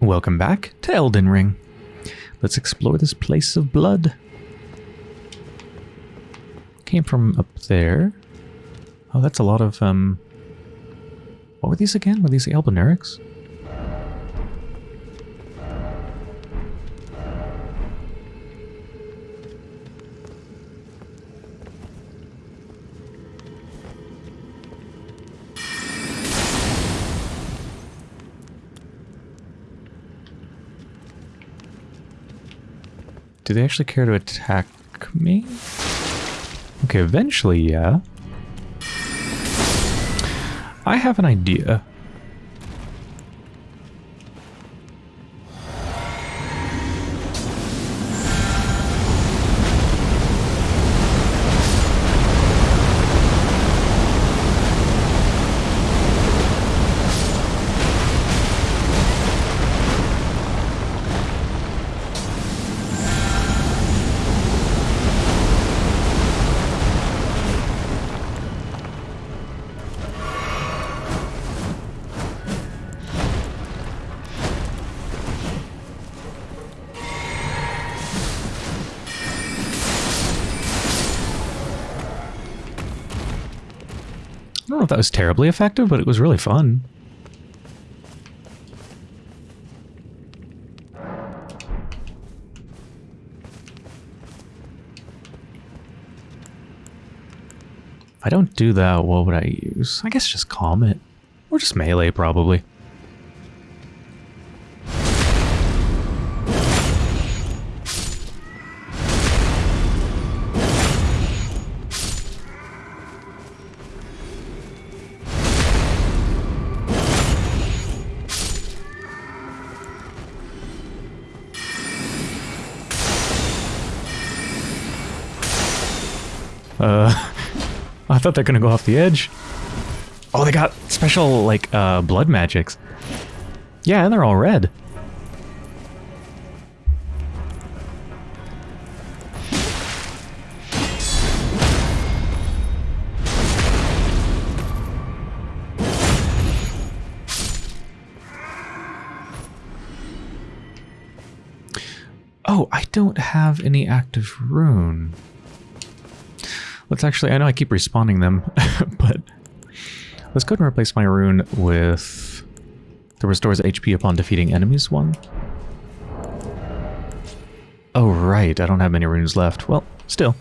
Welcome back to Elden Ring. Let's explore this place of blood. Came from up there. Oh, that's a lot of, um... What were these again? Were these Albinaurics? Do they actually care to attack me? Okay, eventually, yeah. I have an idea. If that was terribly effective, but it was really fun. If I don't do that, what would I use? I guess just Comet. Or just melee, probably. Thought they're gonna go off the edge. Oh, they got special, like, uh, blood magics. Yeah, and they're all red. Oh, I don't have any active rune. Let's actually, I know I keep respawning them, but let's go ahead and replace my rune with the restores HP upon defeating enemies one. Oh, right, I don't have many runes left. Well, still.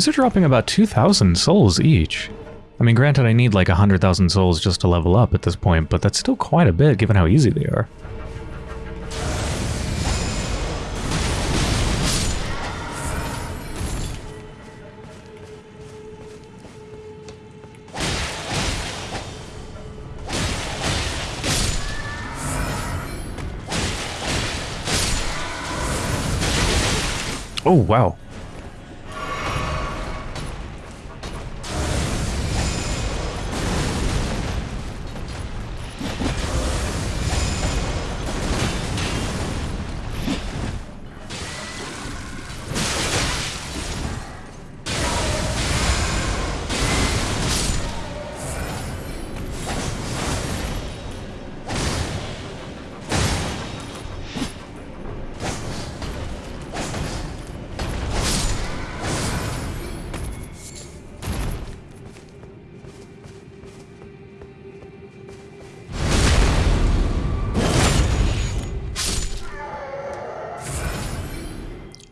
These are dropping about 2,000 souls each. I mean, granted, I need like 100,000 souls just to level up at this point, but that's still quite a bit given how easy they are. Oh, wow.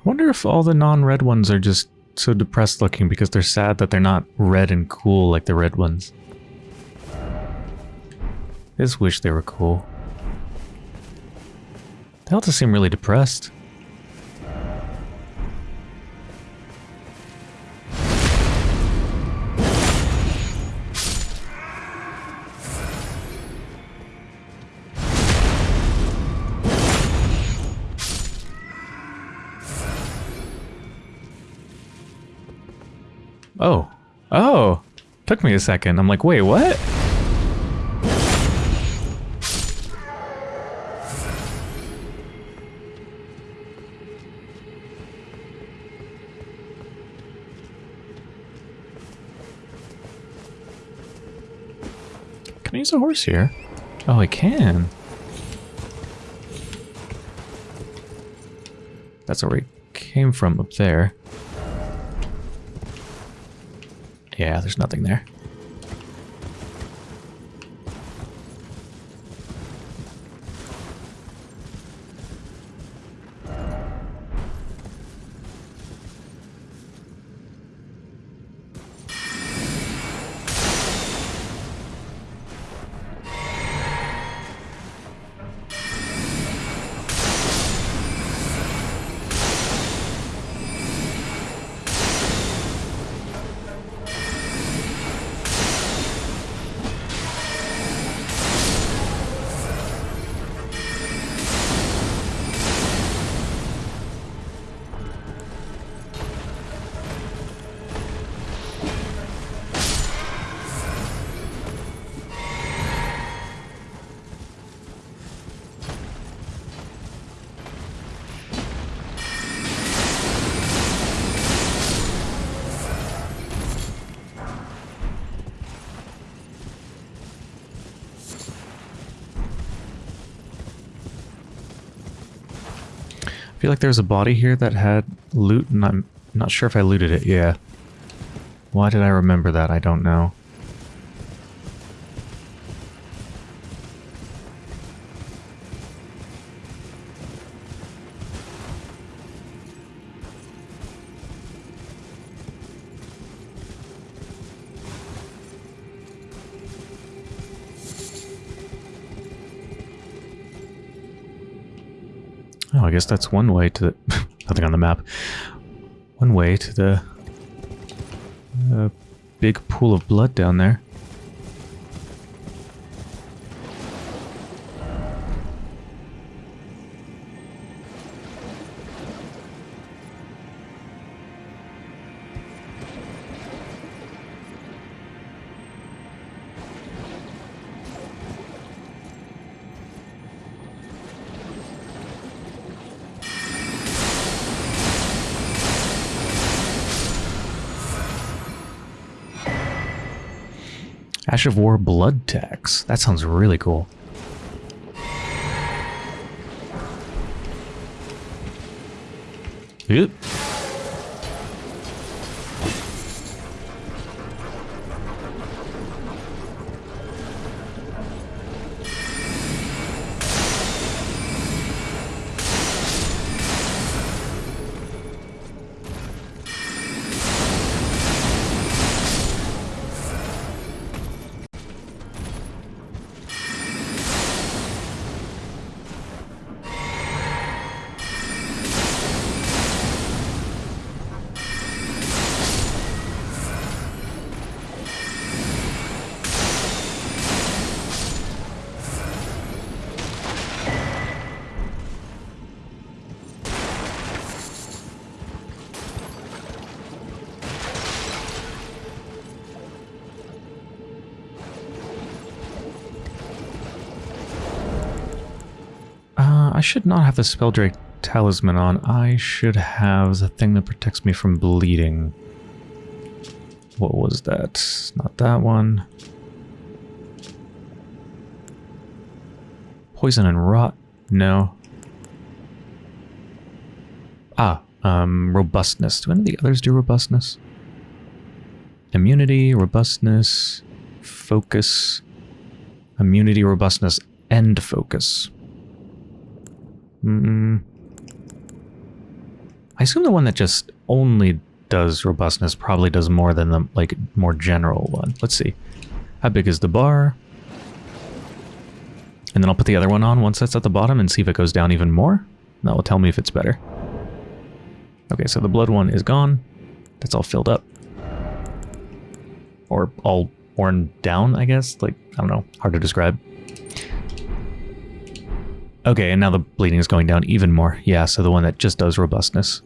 Wonder if all the non-red ones are just so depressed looking because they're sad that they're not red and cool like the red ones. I just wish they were cool. They all just seem really depressed. Took me a second. I'm like, wait, what? Can I use a horse here? Oh, I can. That's where we came from up there. Yeah, there's nothing there. I feel like there's a body here that had loot, and I'm not sure if I looted it. Yeah. Why did I remember that? I don't know. I guess that's one way to the... nothing on the map. One way to the... Uh, big pool of blood down there. Ash of War Blood Tax. That sounds really cool. Yep. Should not have the Spelldrake Talisman on. I should have the thing that protects me from bleeding. What was that? Not that one. Poison and rot? No. Ah, um, robustness. Do any of the others do robustness? Immunity, robustness, focus, immunity, robustness, and focus. Mm. I assume the one that just only does robustness probably does more than the like more general one. Let's see. How big is the bar? And then I'll put the other one on once that's at the bottom and see if it goes down even more. That will tell me if it's better. Okay, so the blood one is gone. That's all filled up. Or all worn down, I guess? Like, I don't know. Hard to describe. Okay, and now the bleeding is going down even more. Yeah, so the one that just does robustness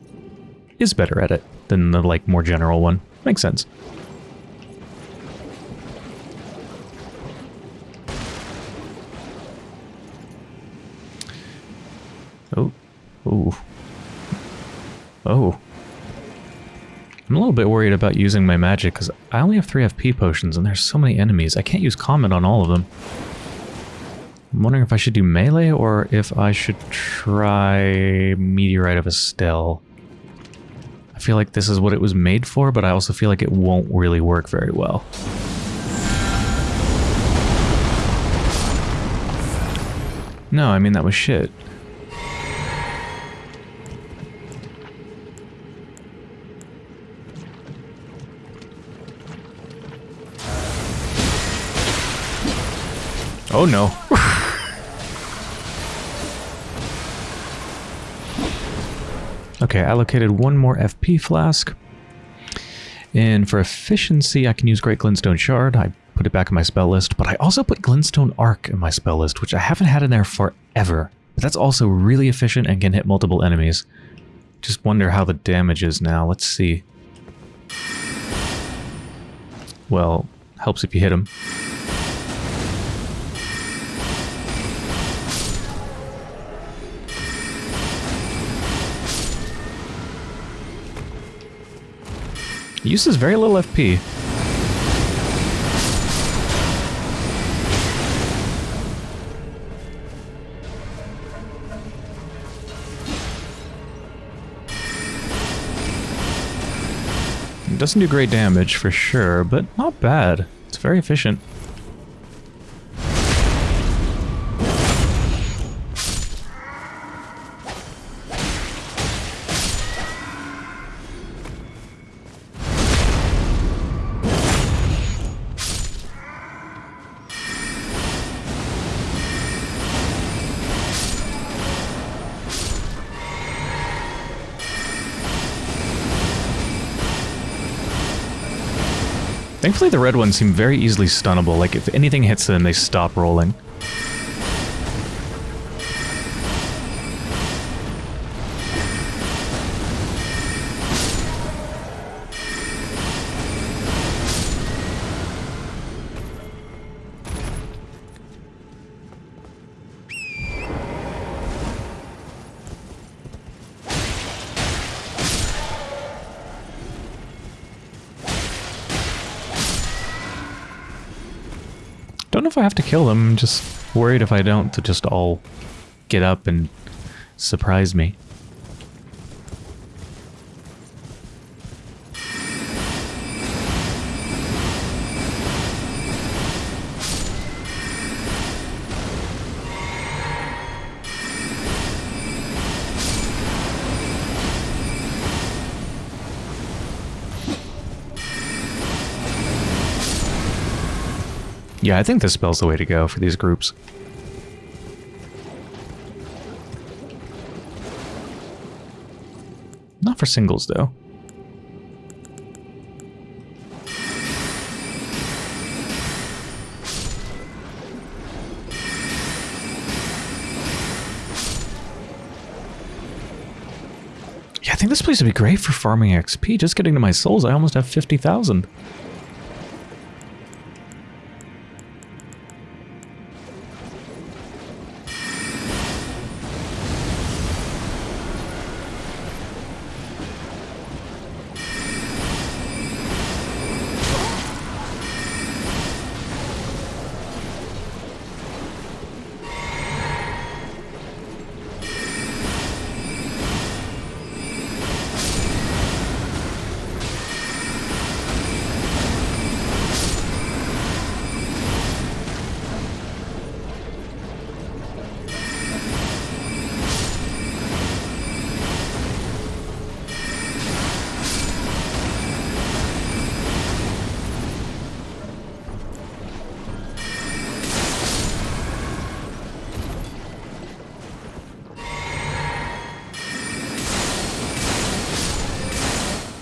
is better at it than the, like, more general one. Makes sense. Oh. Oh. Oh. I'm a little bit worried about using my magic because I only have 3 FP potions and there's so many enemies. I can't use Comet on all of them. I'm wondering if I should do melee or if I should try Meteorite of Astel. I feel like this is what it was made for, but I also feel like it won't really work very well. No, I mean that was shit. Oh no. Okay, I allocated one more FP flask. And for efficiency, I can use Great Glintstone Shard. I put it back in my spell list, but I also put Glintstone Arc in my spell list, which I haven't had in there forever. But that's also really efficient and can hit multiple enemies. Just wonder how the damage is now. Let's see. Well, helps if you hit uses very little FP. Doesn't do great damage for sure, but not bad. It's very efficient. Thankfully the red ones seem very easily stunnable, like if anything hits them, they stop rolling. Kill them. I'm just worried if I don't to just all get up and surprise me. Yeah, I think this spell's the way to go for these groups. Not for singles, though. Yeah, I think this place would be great for farming XP. Just getting to my souls, I almost have 50,000.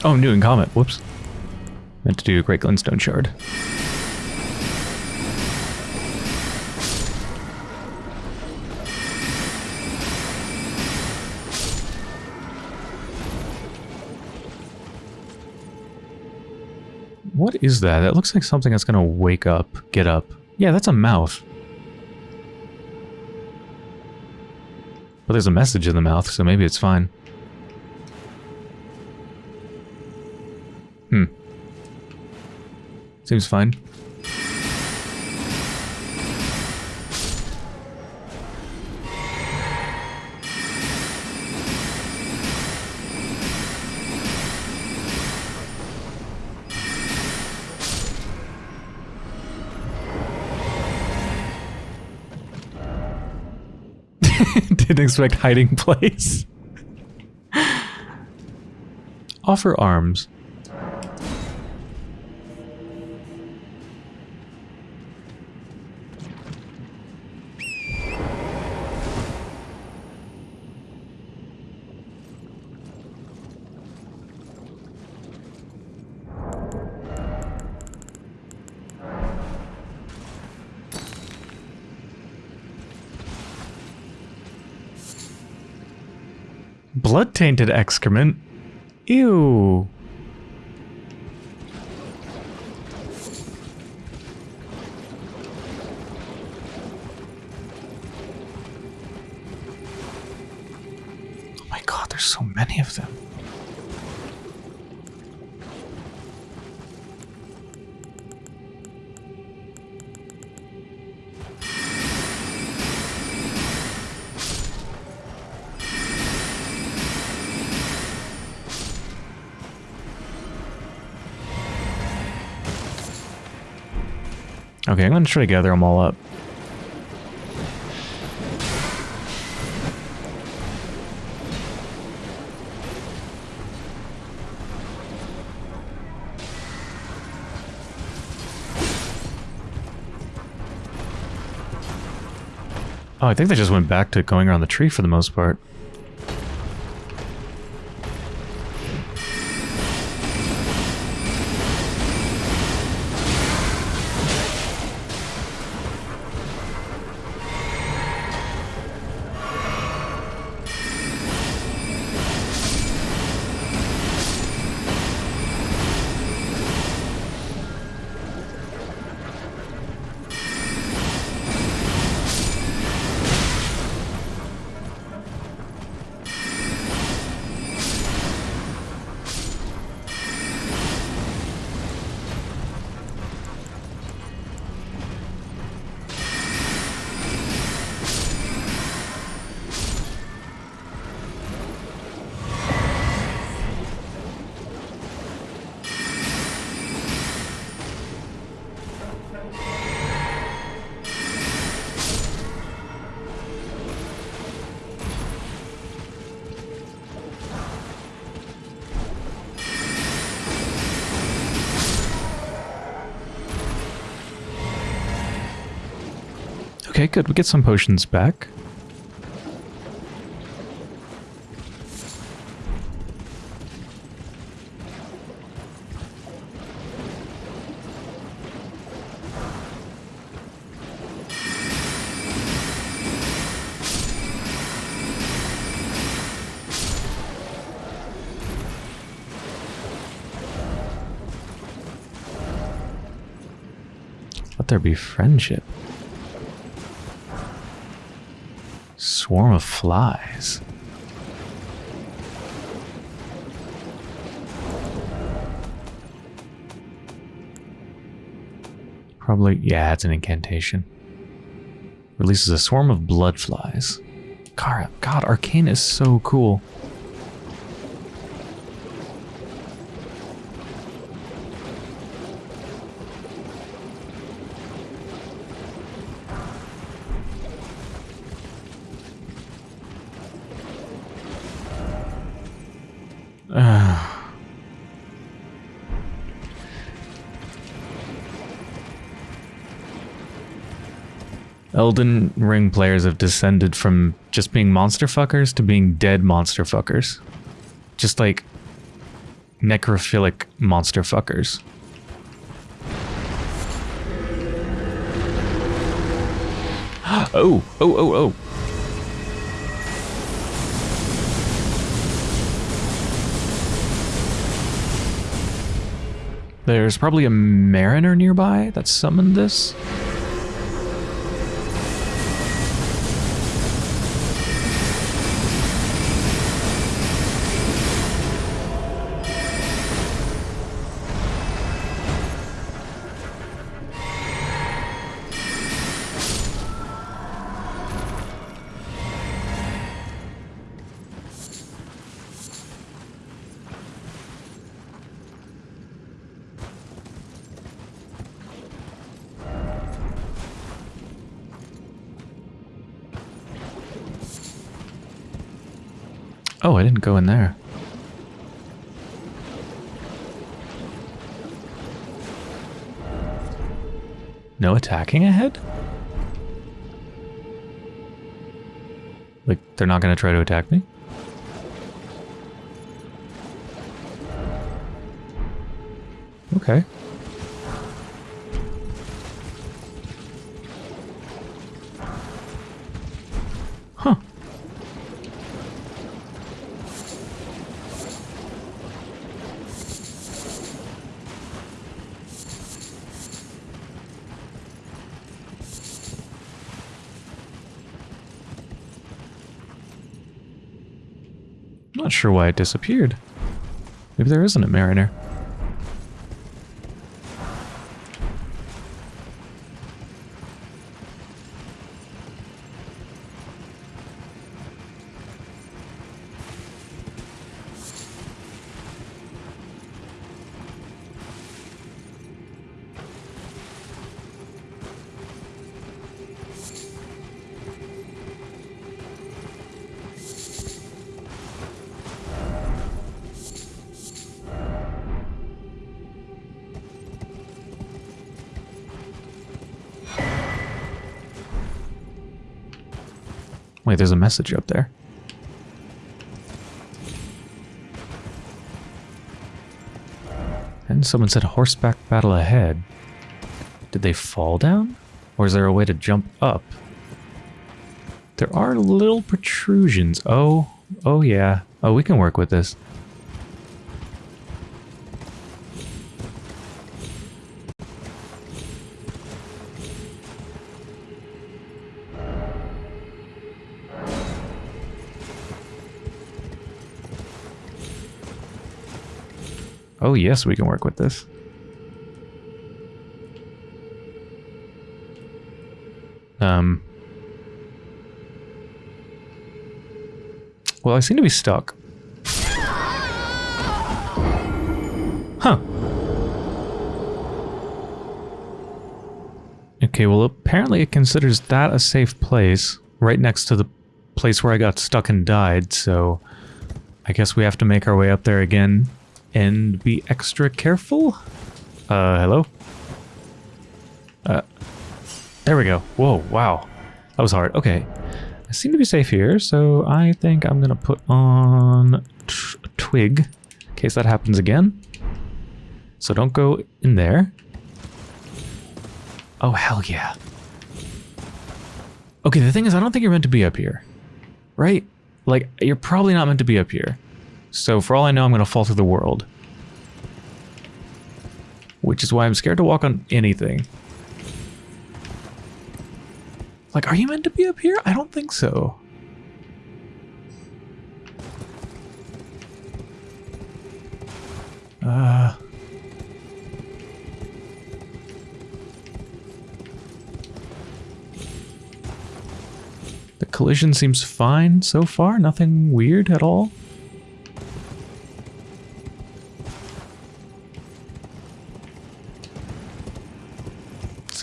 Oh, I'm doing Comet. Whoops. Meant to do a Great Glintstone Shard. What is that? That looks like something that's gonna wake up, get up. Yeah, that's a mouth. But there's a message in the mouth, so maybe it's fine. Seems fine. Didn't expect hiding place. Offer arms. Blood-tainted excrement? Ew. Oh my god, there's so many of them. Okay, I'm going to try to gather them all up. Oh, I think they just went back to going around the tree for the most part. Good. We get some potions back. Let there be friendship. Swarm of flies. Probably, yeah, it's an incantation. Releases a swarm of blood flies. God, God, Arcane is so cool. Elden Ring players have descended from just being monster fuckers to being dead monster fuckers. Just like necrophilic monster fuckers. oh, oh, oh, oh. There's probably a mariner nearby that summoned this. Go in there. No attacking ahead? Like, they're not going to try to attack me? Not sure why it disappeared. Maybe there isn't a mariner. There's a message up there. And someone said horseback battle ahead. Did they fall down? Or is there a way to jump up? There are little protrusions. Oh, oh yeah. Oh, we can work with this. Oh yes, we can work with this. Um. Well, I seem to be stuck. Huh. Okay, well apparently it considers that a safe place, right next to the place where I got stuck and died, so I guess we have to make our way up there again and be extra careful. Uh, hello? Uh, there we go. Whoa, wow. That was hard. Okay. I seem to be safe here, so I think I'm going to put on a twig in case that happens again. So don't go in there. Oh, hell yeah. Okay, the thing is, I don't think you're meant to be up here. Right? Like, you're probably not meant to be up here. So for all I know, I'm going to fall through the world. Which is why I'm scared to walk on anything. Like, are you meant to be up here? I don't think so. Uh... The collision seems fine so far, nothing weird at all.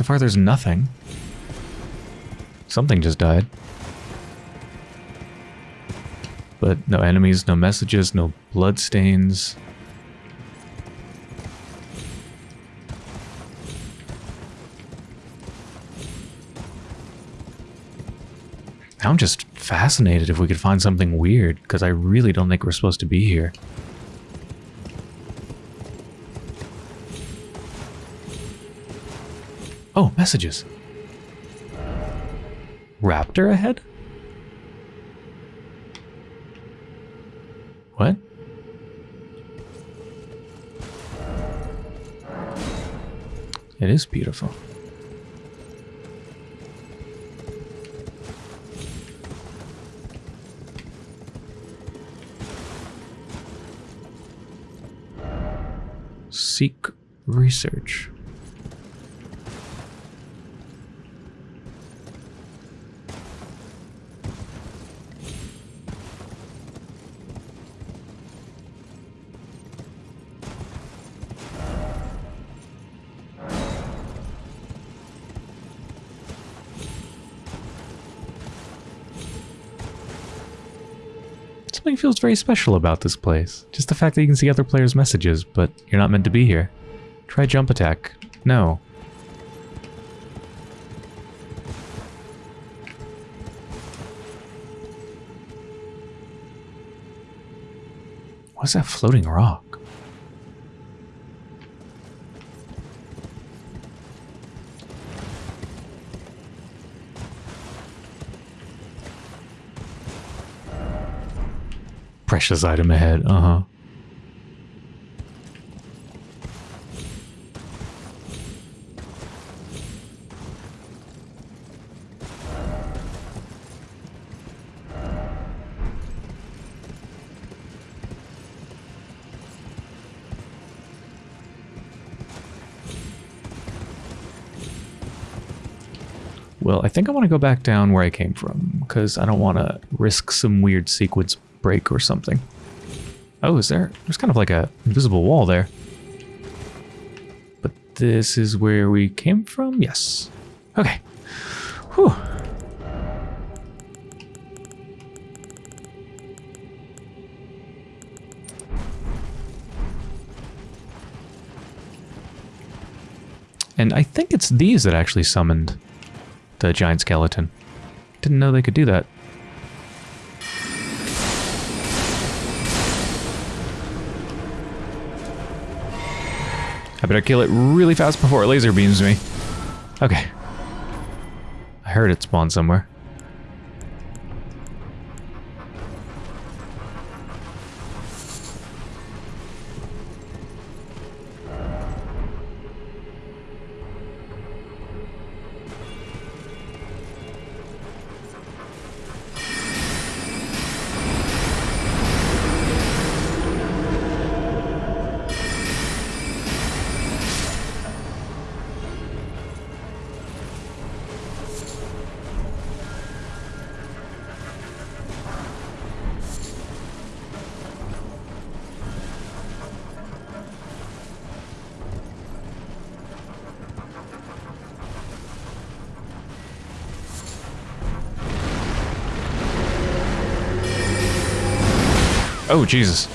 Far there's nothing. Something just died. But no enemies, no messages, no bloodstains. I'm just fascinated if we could find something weird, because I really don't think we're supposed to be here. Oh, messages. Raptor ahead? What? It is beautiful. Seek research. Something feels very special about this place. Just the fact that you can see other players' messages, but you're not meant to be here. Try jump attack. No. What's that floating rock? Precious item ahead, uh-huh. Well, I think I want to go back down where I came from, because I don't want to risk some weird sequence break or something. Oh, is there? There's kind of like a invisible wall there. But this is where we came from? Yes. Okay. Whew. And I think it's these that actually summoned the giant skeleton. Didn't know they could do that. I better kill it really fast before it laser beams me. Okay. I heard it spawn somewhere. Oh, Jesus.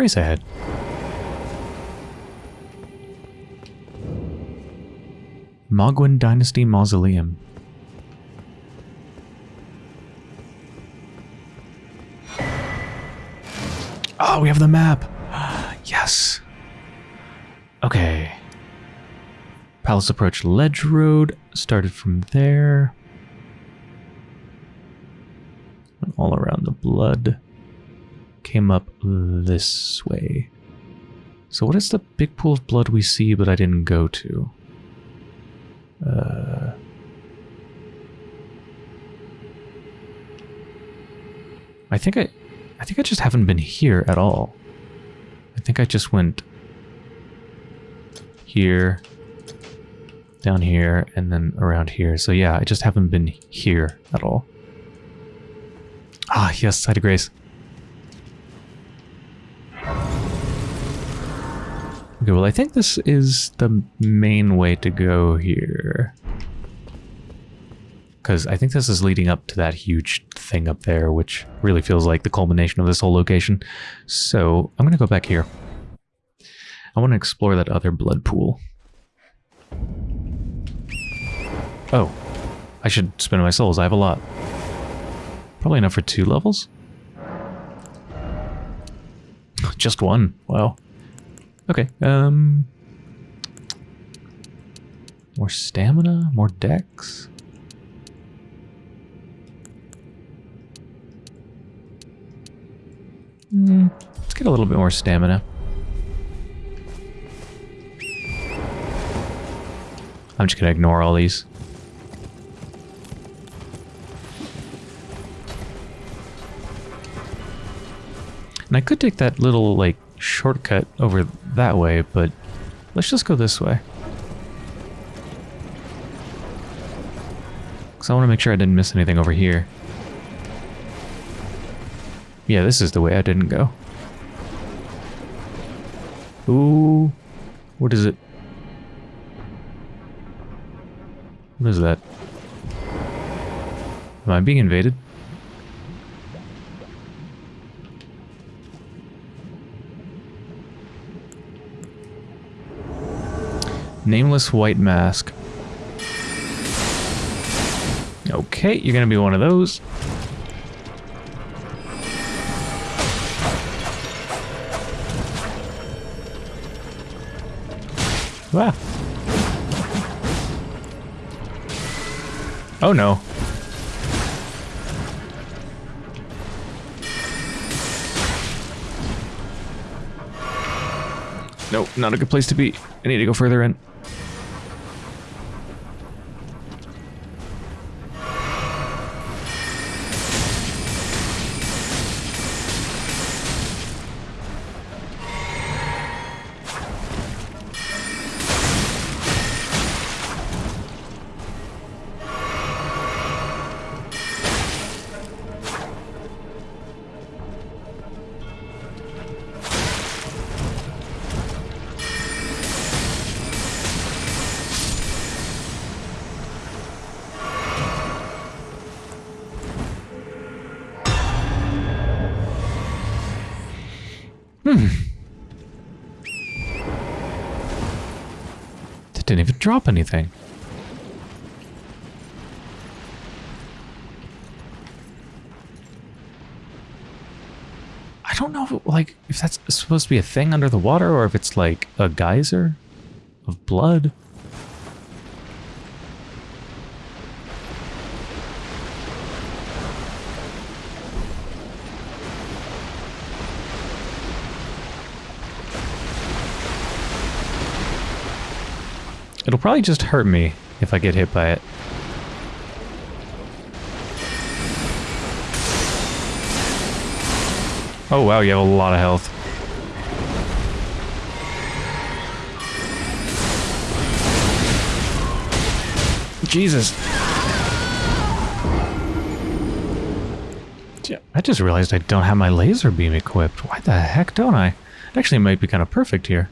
Grace ahead. Mohgwyn Dynasty Mausoleum. Oh, we have the map. yes. Okay. Palace approach ledge road started from there. All around the blood. Came up this way. So what is the big pool of blood we see but I didn't go to? Uh, I think I I think I just haven't been here at all. I think I just went here, down here, and then around here. So yeah, I just haven't been here at all. Ah, yes, Site of Grace. Okay, well, I think this is the main way to go here. Because I think this is leading up to that huge thing up there, which really feels like the culmination of this whole location. So, I'm going to go back here. I want to explore that other blood pool. Oh, I should spend my souls. I have a lot. Probably enough for two levels? Just one. Wow. Okay, um... More stamina? More dex? Hmm, let's get a little bit more stamina. I'm just gonna ignore all these. And I could take that little, like, shortcut over that way, but let's just go this way. Because I want to make sure I didn't miss anything over here. Yeah, this is the way I didn't go. Ooh. What is it? What is that? Am I being invaded? Nameless white mask. Okay, you're gonna be one of those. Wow. Oh no. Nope, not a good place to be. I need to go further in. Didn't even drop anything. I don't know, if, like, if that's supposed to be a thing under the water or if it's like a geyser of blood. Probably just hurt me if I get hit by it. Oh wow, you have a lot of health. Jesus. I just realized I don't have my laser beam equipped. Why the heck don't I? It actually might be kind of perfect here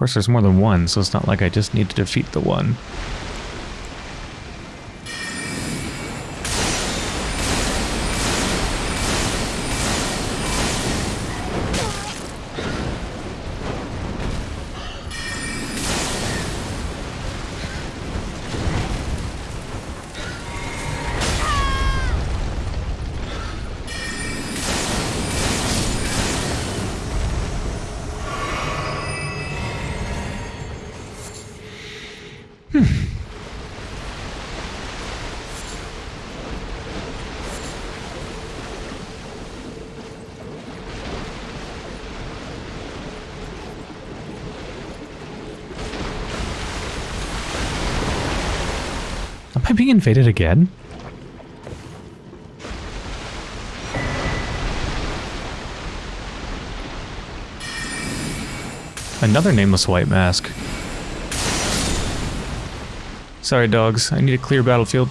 course, there's more than one, so it's not like I just need to defeat the one. Am I again? Another nameless white mask. Sorry, dogs. I need a clear battlefield.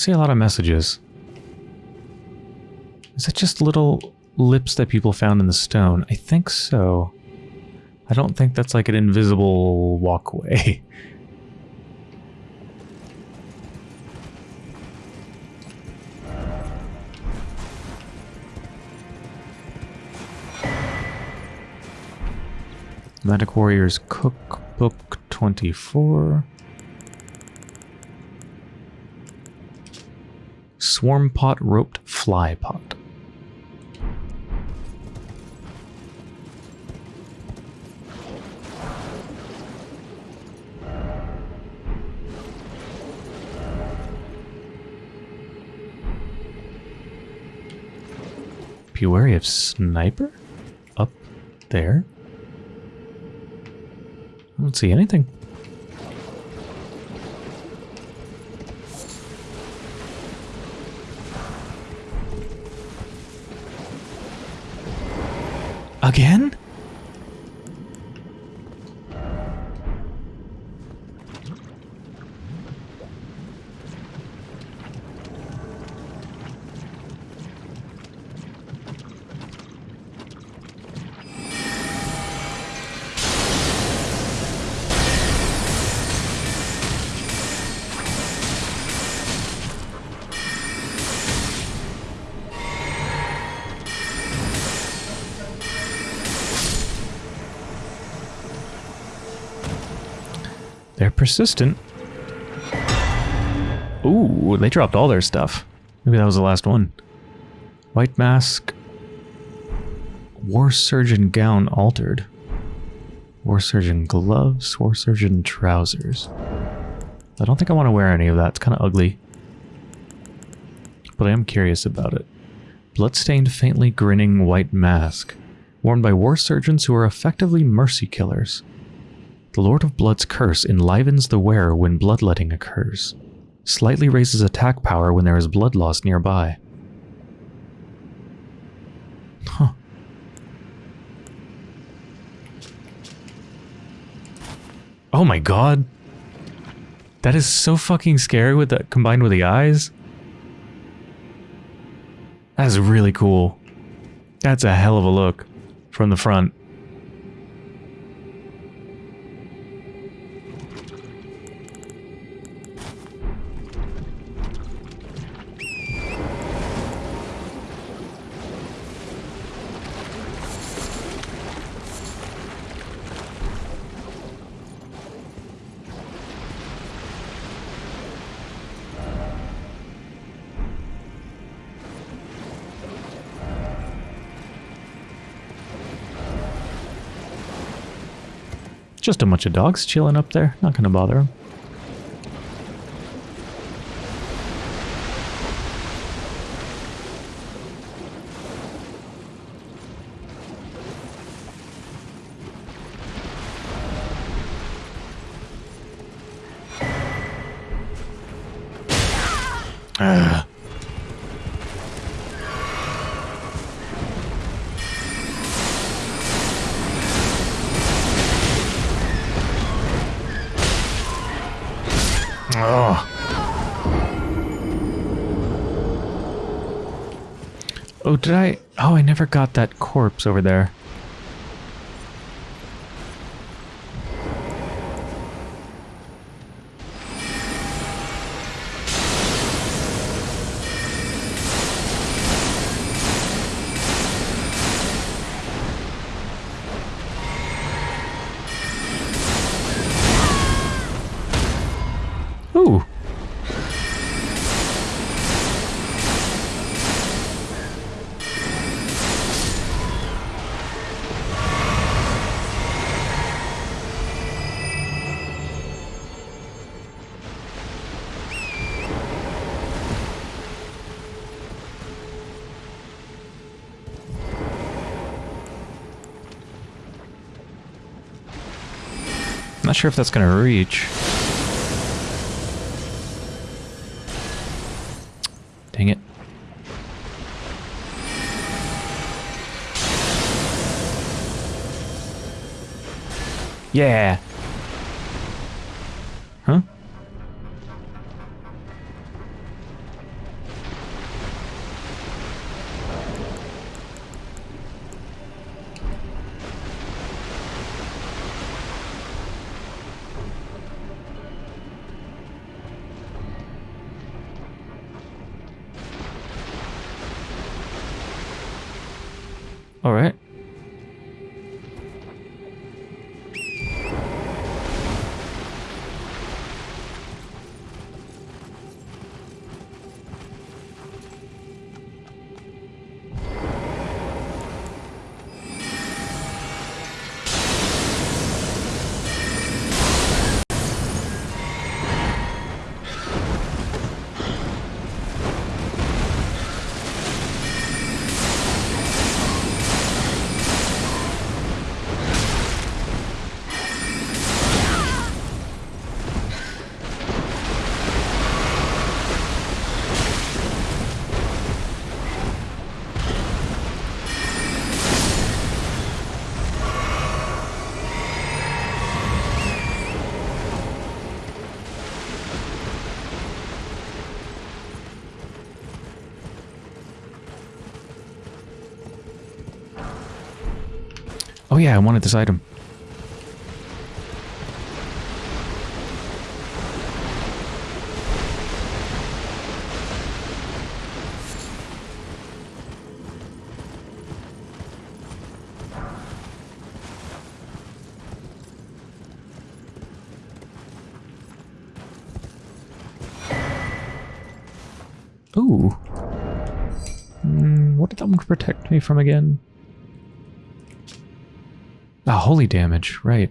See a lot of messages. Is that just little lips that people found in the stone? I think so. I don't think that's like an invisible walkway. Magic Warriors Cookbook 24. Swarm Pot Roped Fly Pot. Be wary of sniper? Up there? I don't see anything. Again? Persistent. Ooh, they dropped all their stuff. Maybe that was the last one. White mask. War surgeon gown altered. War surgeon gloves. War surgeon trousers. I don't think I want to wear any of that. It's kind of ugly. But I am curious about it. Bloodstained, faintly grinning white mask. Worn by war surgeons who are effectively mercy killers. The Lord of Blood's curse enlivens the wearer when bloodletting occurs. Slightly raises attack power when there is blood loss nearby. Huh. Oh my god. That is so fucking scary with that combined with the eyes. That's really cool. That's a hell of a look from the front. Just a bunch of dogs chilling up there. Not gonna bother them. Never got that corpse over there. Sure if that's going to reach. Dang it. Yeah. Oh yeah, I wanted this item. Ooh. Mm, what did that one protect me from again? Ah, holy damage, right.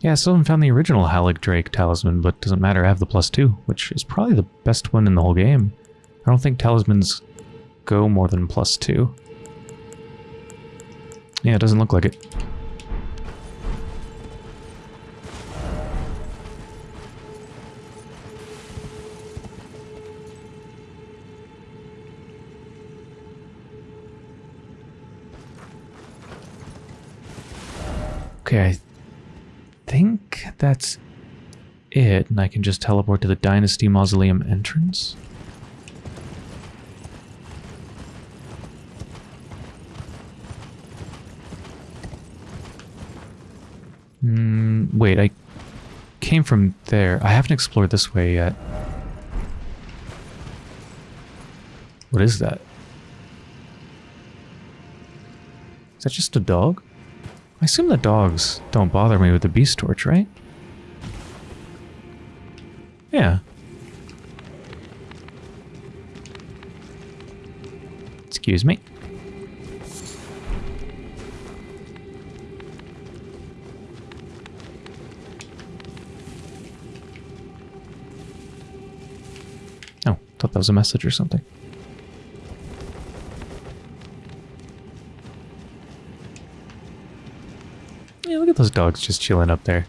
Yeah, I still haven't found the original Haligdrake talisman, but doesn't matter, I have the plus two, which is probably the best one in the whole game. I don't think talismans go more than plus two. Yeah, it doesn't look like it. Okay, I think that's it, and I can just teleport to the Dynasty Mausoleum entrance. Mm, wait, I came from there. I haven't explored this way yet. What is that? Is that just a dog? I assume the dogs don't bother me with the beast torch, right? Yeah. Excuse me. Oh, thought that was a message or something. At those dogs just chilling up there.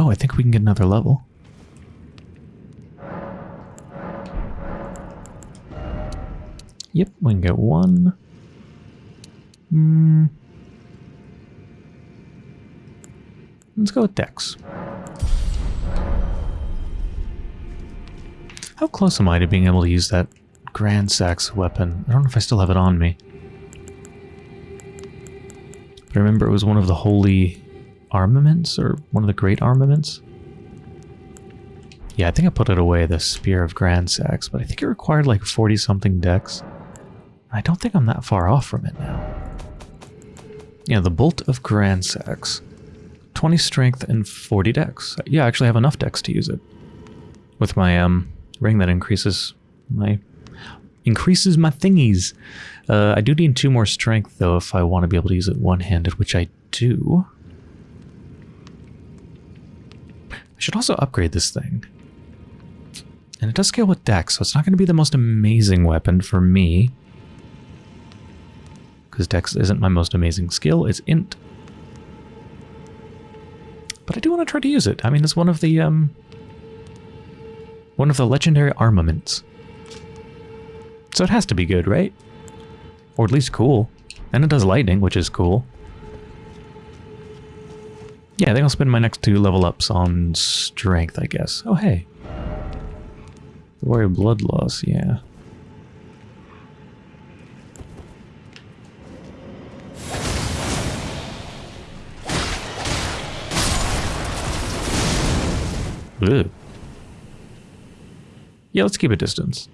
Oh, I think we can get another level. Yep, we can get one. Let's go with Dex. How close am I to being able to use that Gransax weapon? I don't know if I still have it on me. But I remember it was one of the holy armaments, or one of the great armaments. Yeah, I think I put it away, the Spear of Gransax, but I think it required like 40-something dex. I don't think I'm that far off from it now. Yeah, the Bolt of Gransax. 20 strength and 40 dex. Yeah, I actually have enough dex to use it. With my um ring that increases my increases my thingies. Uh, I do need two more strength though if I want to be able to use it one-handed, which I do. I should also upgrade this thing. And it does scale with dex, so it's not going to be the most amazing weapon for me. Because dex isn't my most amazing skill, it's int. But I do want to try to use it. I mean, it's one of the, um... One of the legendary armaments. So it has to be good, right? Or at least cool. And it does lightning, which is cool. Yeah, I think I'll spend my next two level ups on strength, I guess. Oh, hey. The Warrior blood loss, yeah. Ugh. Yeah, let's keep a distance.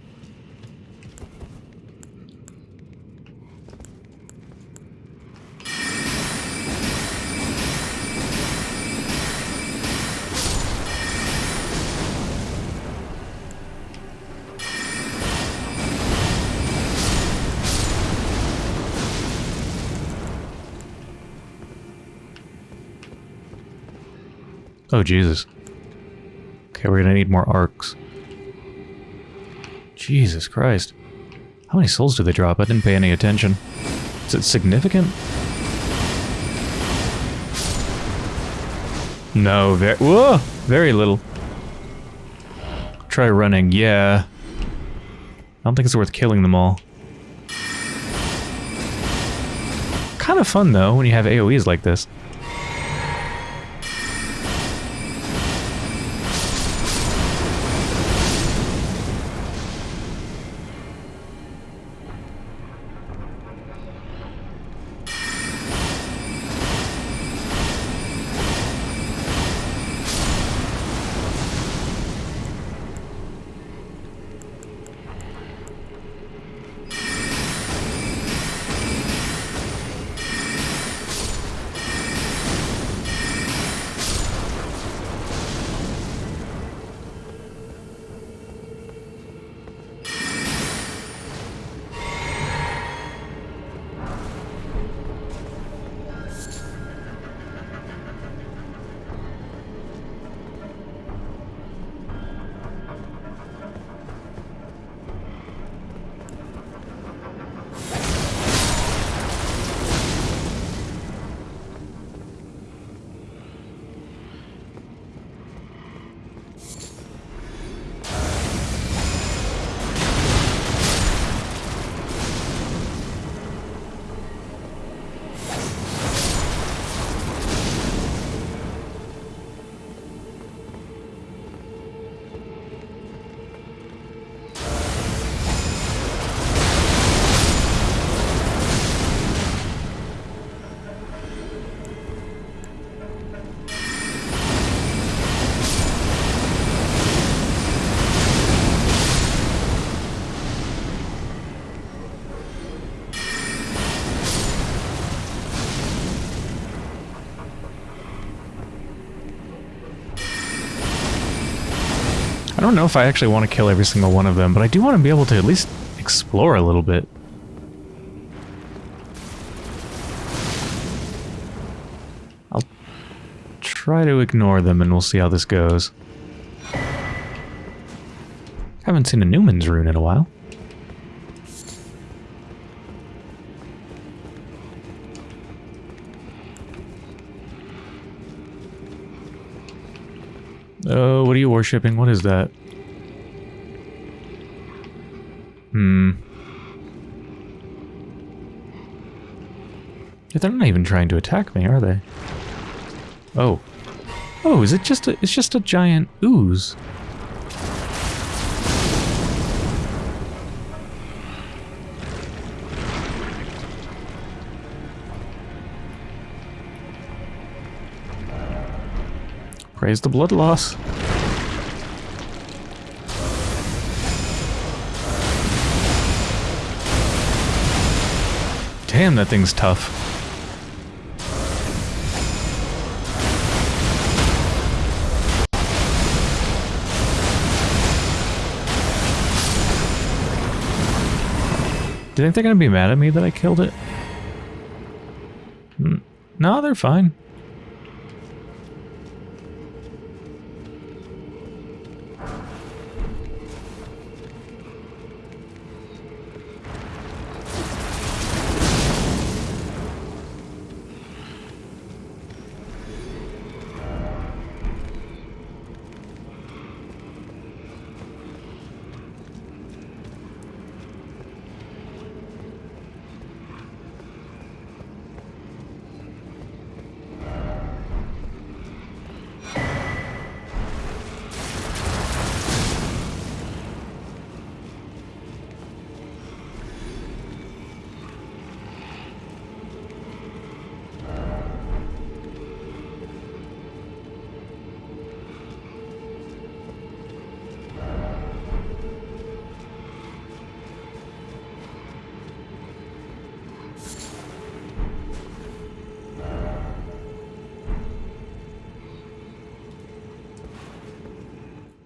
Oh, Jesus. Okay, we're gonna need more arcs. Jesus Christ. How many souls do they drop? I didn't pay any attention. Is it significant? No, very- whoa! Very little. Try running, yeah. I don't think it's worth killing them all. Kind of fun, though, when you have AoEs like this. Don't know if I actually want to kill every single one of them, but I do want to be able to at least explore a little bit. I'll try to ignore them and we'll see how this goes. Haven't seen a Numen's rune in a while. What are you worshipping? What is that? Hmm. They're not even trying to attack me, are they? Oh. Oh, is it just a, it's just a giant ooze. Praise the blood loss. Damn, that thing's tough. Do you think they're gonna be mad at me that I killed it? Hmm. No, they're fine.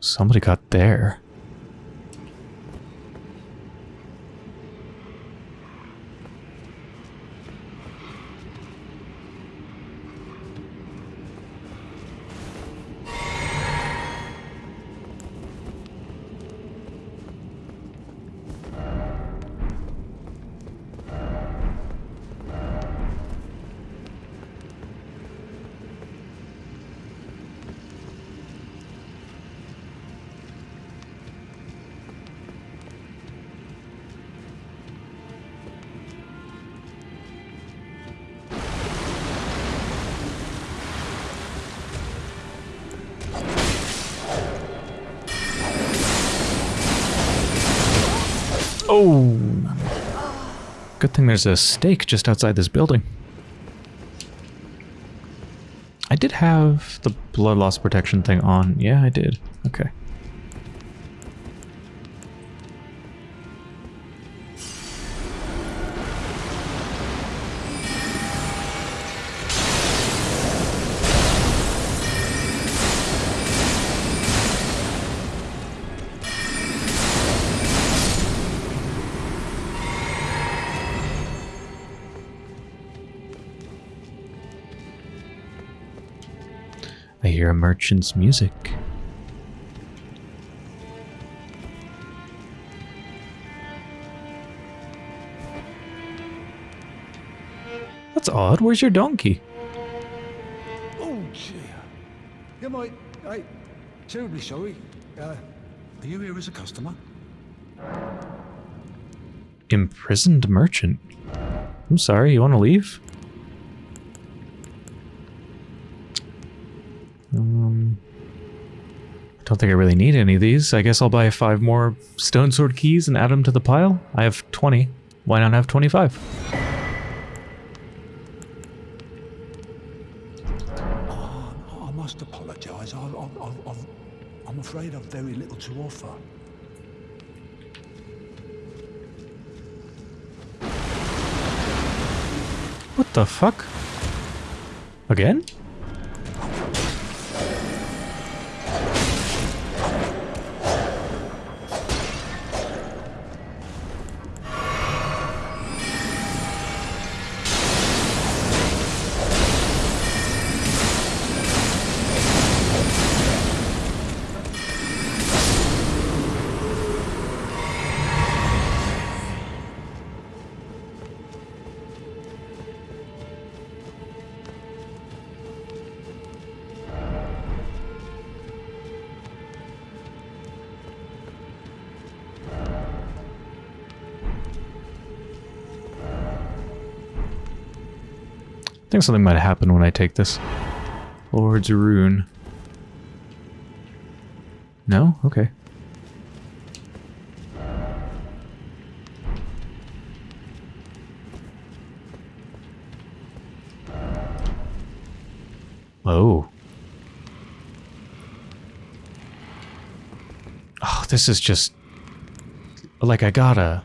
Somebody got there. Good thing there's a stake just outside this building. I did have the blood loss protection thing on. Yeah, I did. Okay. Merchant's music. That's odd. Where's your donkey? Oh, dear. You might... I... Terribly sorry. Uh, are you here as a customer? Imprisoned merchant. I'm sorry, you want to leave? Don't think I really need any of these. I guess I'll buy five more stone sword keys and add them to the pile. I have 20. Why not have 25? Oh, I must apologise. I, I, I, I've, I'm afraid I've very little to offer. What the fuck? Again? Think something might happen when I take this. Lord's Rune. No? Okay. Oh. Oh, this is just... Like, I gotta...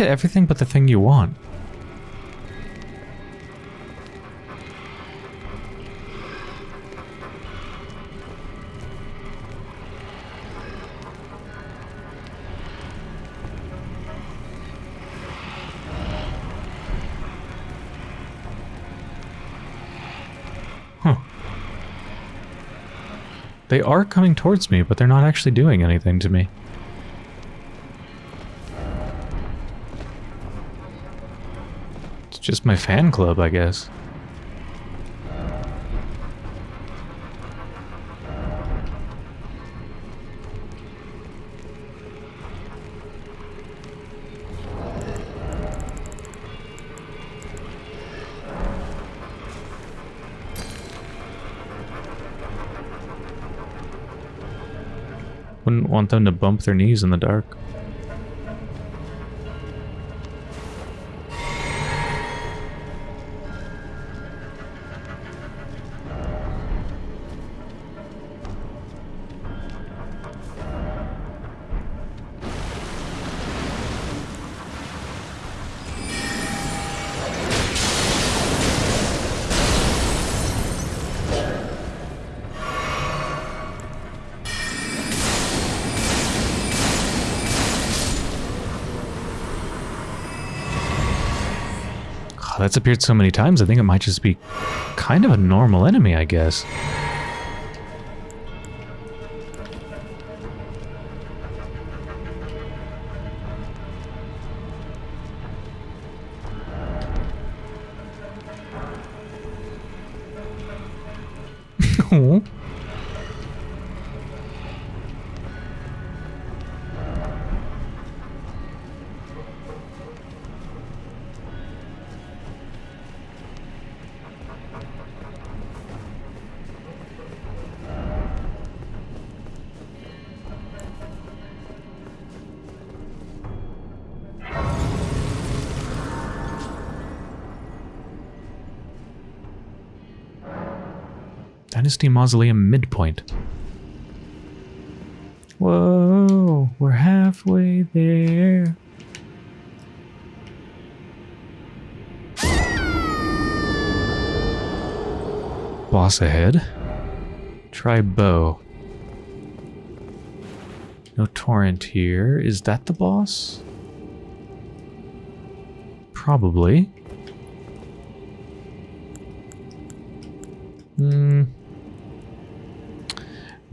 hit everything but the thing you want? They are coming towards me, but they're not actually doing anything to me. Just my fan club, I guess. Wouldn't want them to bump their knees in the dark. That's appeared so many times, I think it might just be kind of a normal enemy, I guess. Mausoleum midpoint. Whoa, we're halfway there. Boss ahead. Try bow. No torrent here. Is that the boss? Probably.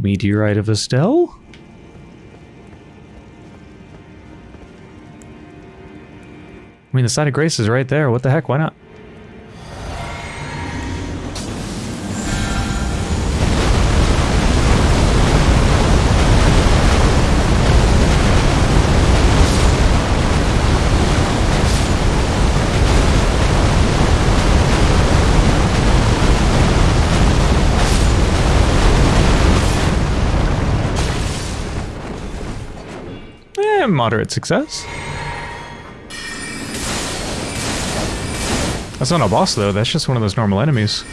Meteorite of Astel? I mean, the sign of grace is right there. What the heck? Why not? Moderate success. That's not a boss, though. That's just one of those normal enemies.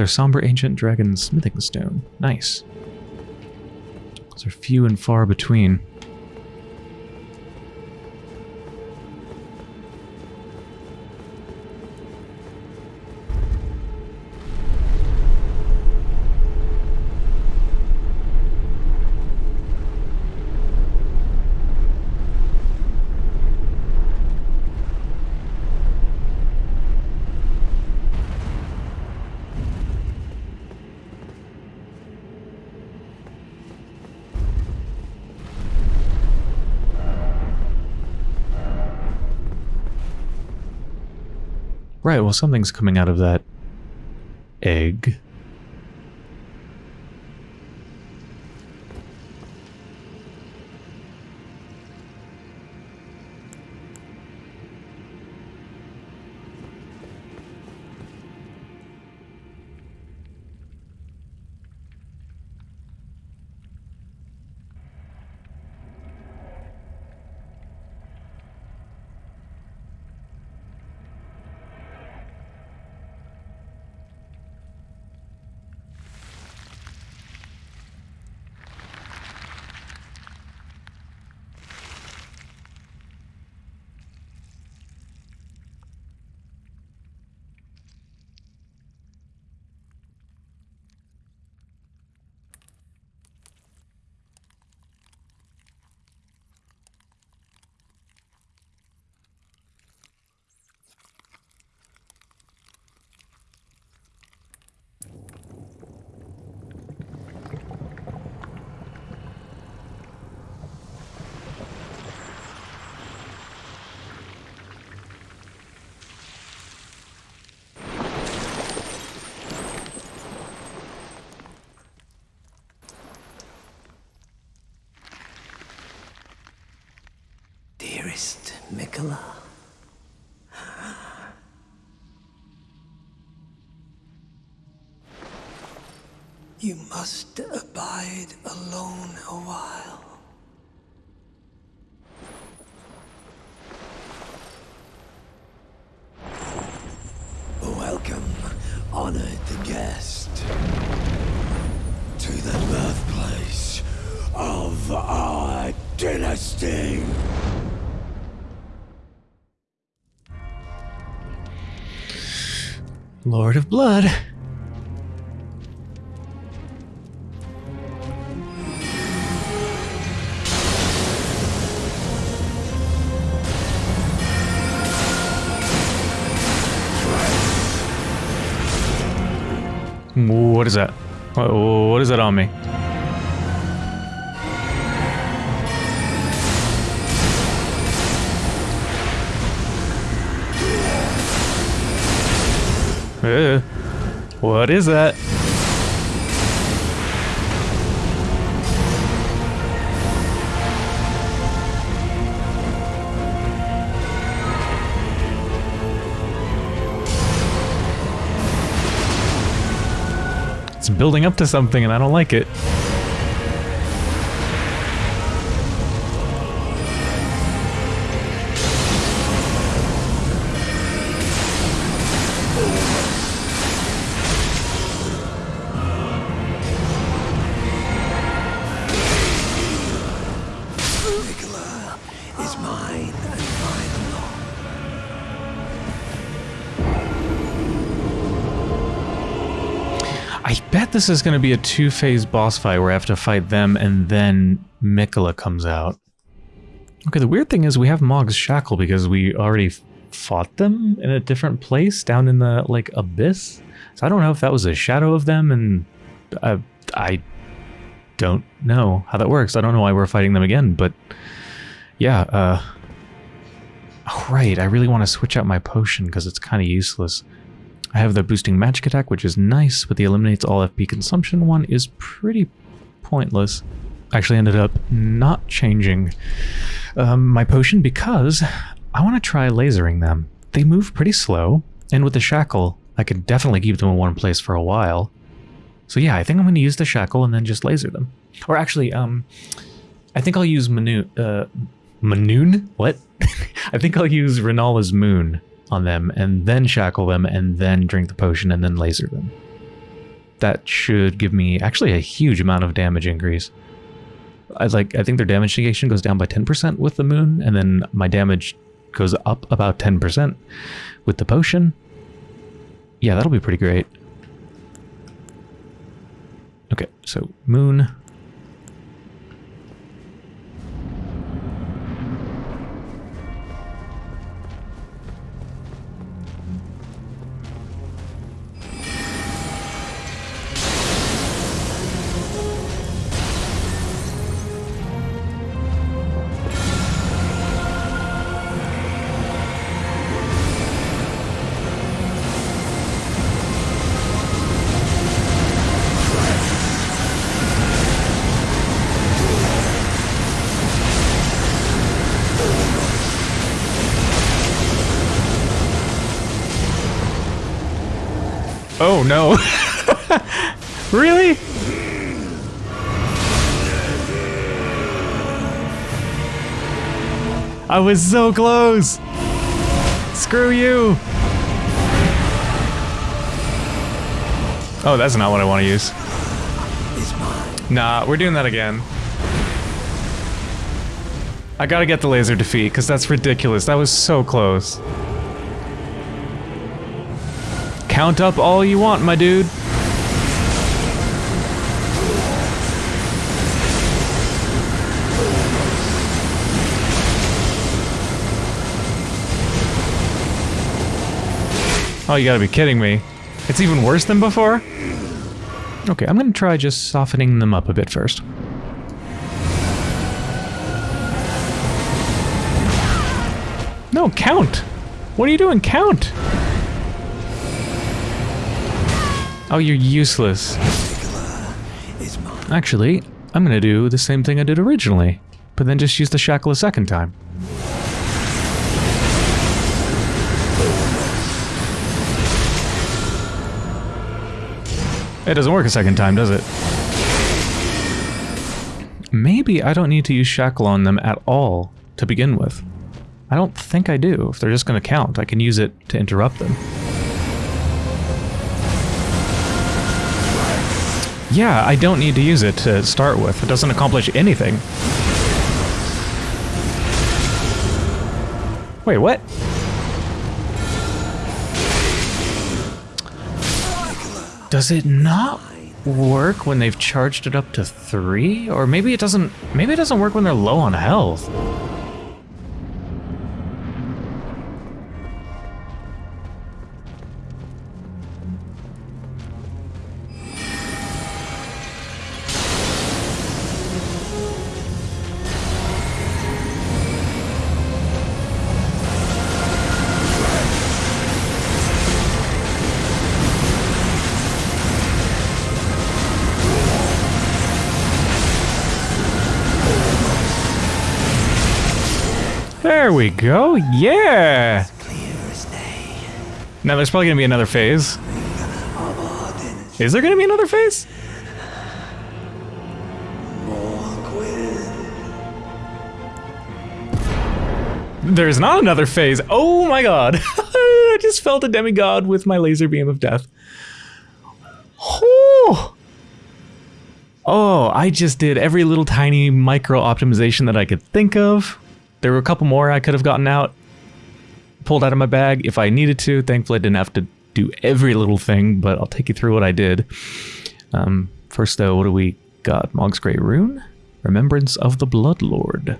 Another somber ancient dragon smithing stone. Nice. Those are few and far between. Right, well something's coming out of that egg. Lord of Blood. What is that? What what is that on me? Uh, what is that? It's building up to something and I don't like it. This is going to be a two-phase boss fight where I have to fight them and then Miquella comes out. Okay, the weird thing is we have Mohg's Shackle because we already fought them in a different place down in the, like, abyss. So I don't know if that was a shadow of them and uh, I don't know how that works. I don't know why we're fighting them again, but yeah, uh... Right, I really want to switch out my potion because it's kind of useless. I have the boosting magic attack, which is nice, but the eliminates all FP consumption one is pretty pointless. I actually ended up not changing um, my potion because I want to try lasering them. They move pretty slow, and with the shackle, I could definitely keep them in one place for a while. So yeah, I think I'm going to use the shackle and then just laser them. Or actually, um, I think I'll use Manu- uh, Manoon? What? I think I'll use Rennala's Moon on them and then shackle them and then drink the potion and then laser them. that should give me actually a huge amount of damage increase. I like I think their damage negation goes down by 10% with the moon, and then my damage goes up about 10% with the potion. Yeah, that'll be pretty great. Okay, so moon. Oh no. really? I was so close. Screw you. Oh, that's not what I want to use. Nah, we're doing that again. I gotta get the laser defeat, because that's ridiculous. That was so close. Count up all you want, my dude. Oh, you gotta be kidding me. It's even worse than before? Okay, I'm gonna try just softening them up a bit first. No, count! What are you doing? Count! Oh, you're useless. Actually, I'm gonna do the same thing I did originally, but then just use the shackle a second time. It doesn't work a second time, does it? Maybe I don't need to use shackle on them at all to begin with. I don't think I do. If they're just going to count, I can use it to interrupt them. Yeah, I don't need to use it to start with. It doesn't accomplish anything. Wait, what? Does it not work when they've charged it up to three? Or maybe it doesn't maybe it doesn't work when they're low on health. There we go. Yeah. Now there's probably gonna be another phase. Is there gonna be another phase? There's not another phase. Oh my god. I just felt a demigod with my laser beam of death. Oh. Oh, I just did every little tiny micro optimization that I could think of. There were a couple more I could have gotten out, pulled out of my bag if I needed to. Thankfully, I didn't have to do every little thing, but I'll take you through what I did. Um, first, though, what do we got? Mohg's Great Rune, Remembrance of the Blood Lord,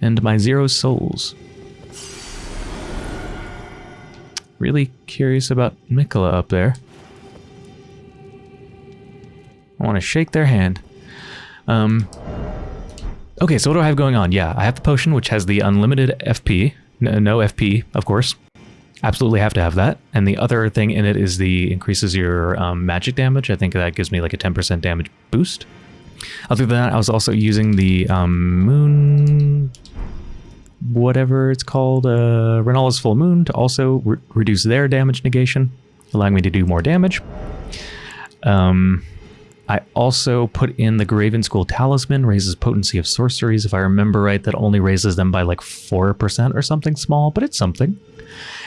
and my Zero Souls. Really curious about Miquella up there. I want to shake their hand. Um, okay, so what do I have going on? Yeah, I have the potion, which has the unlimited FP. No, no FP, of course. Absolutely have to have that. And the other thing in it is the increases your um, magic damage. I think that gives me like a 10% damage boost. Other than that, I was also using the um, moon, whatever it's called, uh, Rennala's full moon to also re- reduce their damage negation, allowing me to do more damage. Um, I also put in the Graven School Talisman, raises potency of sorceries. If I remember right, that only raises them by like 4% or something small, but it's something.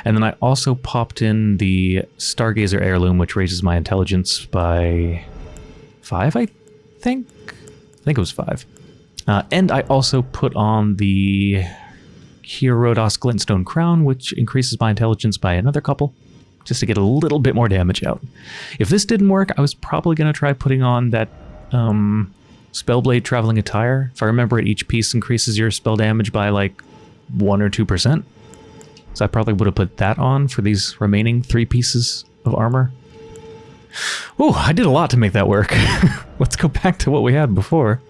And then I also popped in the Stargazer Heirloom, which raises my intelligence by 5, I think? I think it was 5. Uh, and I also put on the Hierodas Glintstone Crown, which increases my intelligence by another couple just to get a little bit more damage out. If this didn't work, I was probably going to try putting on that um, Spellblade Traveling Attire. If I remember it, each piece increases your spell damage by like 1 or 2%. So I probably would have put that on for these remaining three pieces of armor. Oh, I did a lot to make that work. Let's go back to what we had before.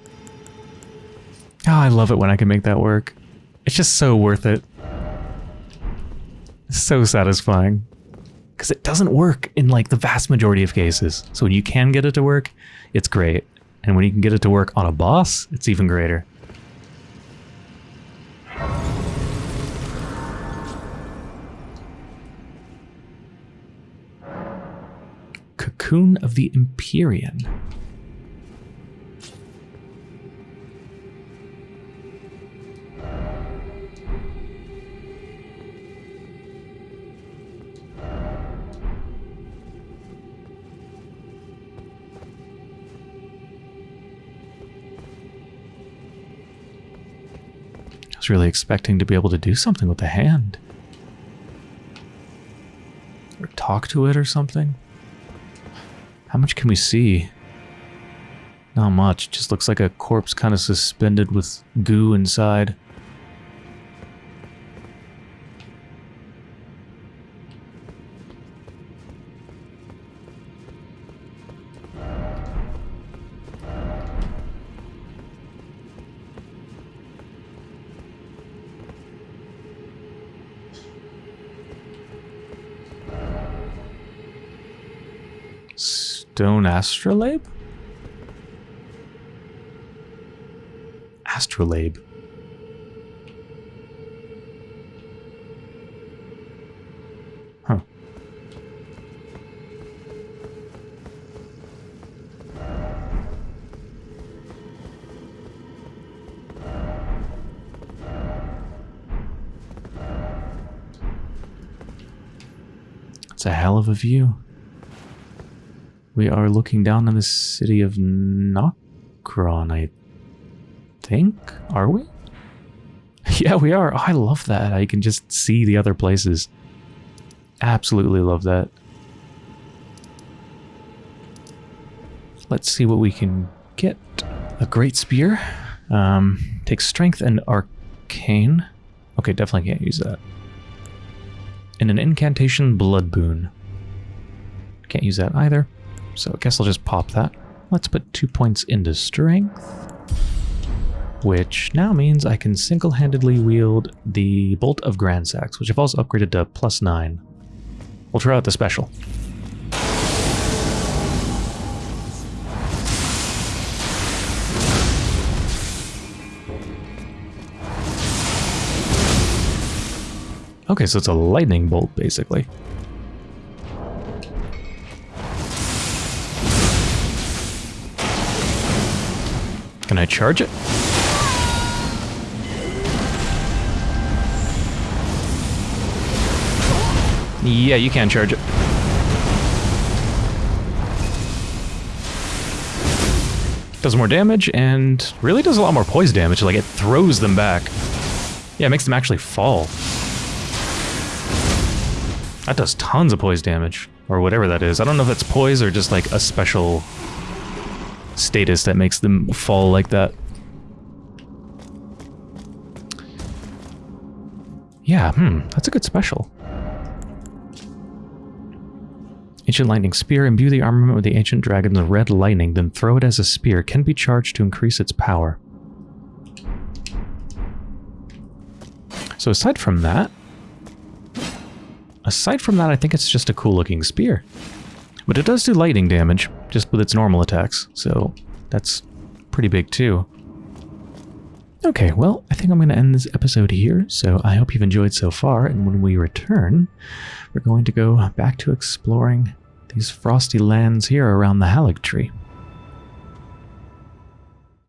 Oh, I love it when I can make that work. It's just so worth it. So satisfying because it doesn't work in like the vast majority of cases. So when you can get it to work, it's great. And when you can get it to work on a boss, it's even greater. Cocoon of the Empyrean. Was really expecting to be able to do something with the hand. Or talk to it or something. How much can we see? Not much. Just looks like a corpse kind of suspended with goo inside. Stone astrolabe? Astrolabe. Huh. It's a hell of a view. We are looking down on the city of Nokron, I think. Are we? yeah, we are. I love that. I can just see the other places. Absolutely love that. Let's see what we can get. A great spear. Um, takes strength and arcane. Okay, definitely can't use that. And an incantation blood boon. Can't use that either. So I guess I'll just pop that. Let's put two points into strength. Which now means I can single-handedly wield the Bolt of Gransax, which I've also upgraded to plus 9. We'll try out the special. Okay, so it's a lightning bolt, basically. Can I charge it? Yeah, you can charge it. Does more damage and really does a lot more poise damage. Like it throws them back. Yeah, it makes them actually fall. That does tons of poise damage. Or whatever that is. I don't know if it's poise or just like a special status that makes them fall like that. Yeah, hmm, that's a good special. Ancient Lightning Spear. Imbue the armament with the Ancient Dragon's red lightning, then throw it as a spear. Can be charged to increase its power. So aside from that, aside from that, I think it's just a cool looking spear. But it does do lightning damage, just with its normal attacks, so that's pretty big too. Okay, well, I think I'm going to end this episode here, so I hope you've enjoyed so far, and when we return, we're going to go back to exploring these frosty lands here around the Haligtree.